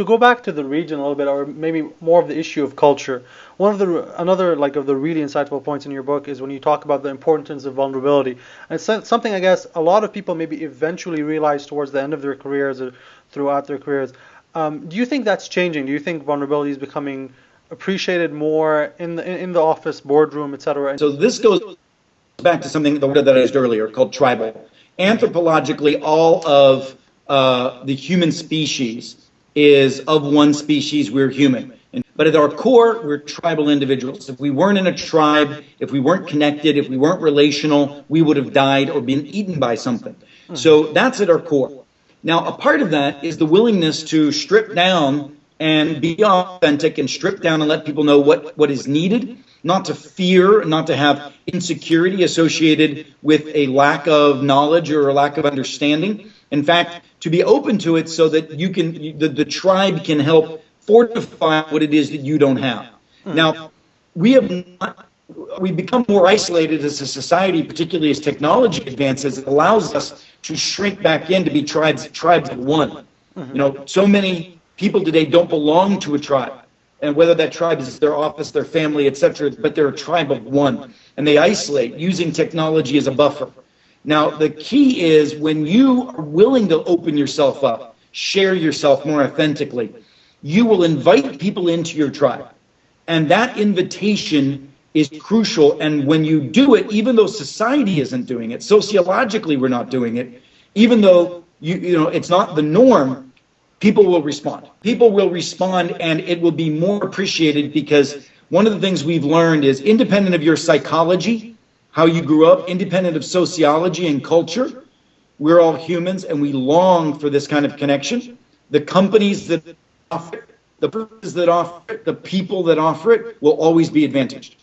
to go back to the region a little bit, or maybe more of the issue of culture. One of the another like of the really insightful points in your book is when you talk about the importance of vulnerability, and it's something I guess a lot of people maybe eventually realize towards the end of their careers or throughout their careers. Um, do you think that's changing? Do you think vulnerability is becoming appreciated more in the in the office, boardroom, etc.? So this goes back to something that I used earlier called tribal. Anthropologically, all of uh, the human species is of one species, we're human. But at our core, we're tribal individuals. If we weren't in a tribe, if we weren't connected, if we weren't relational, we would have died or been eaten by something. So that's at our core. Now, a part of that is the willingness to strip down and be authentic and strip down and let people know what, what is needed, not to fear, not to have insecurity associated with a lack of knowledge or a lack of understanding. In fact, to be open to it so that you can, the, the tribe can help fortify what it is that you don't have. Hmm. Now, we have not, we become more isolated as a society, particularly as technology advances. It allows us to shrink back in to be tribes, tribes of one. Mm-hmm. You know, so many people today don't belong to a tribe. And whether that tribe is their office, their family, etc., but they're a tribe of one. And they isolate using technology as a buffer. Now, the key is when you are willing to open yourself up, share yourself more authentically, you will invite people into your tribe. And that invitation is crucial. And when you do it, even though society isn't doing it, sociologically we're not doing it, even though you, you know it's not the norm, people will respond. People will respond and it will be more appreciated because one of the things we've learned is independent of your psychology, how you grew up, independent of sociology and culture, we're all humans and we long for this kind of connection. The companies that offer it, the businesses that offer it, the people that offer it will always be advantaged.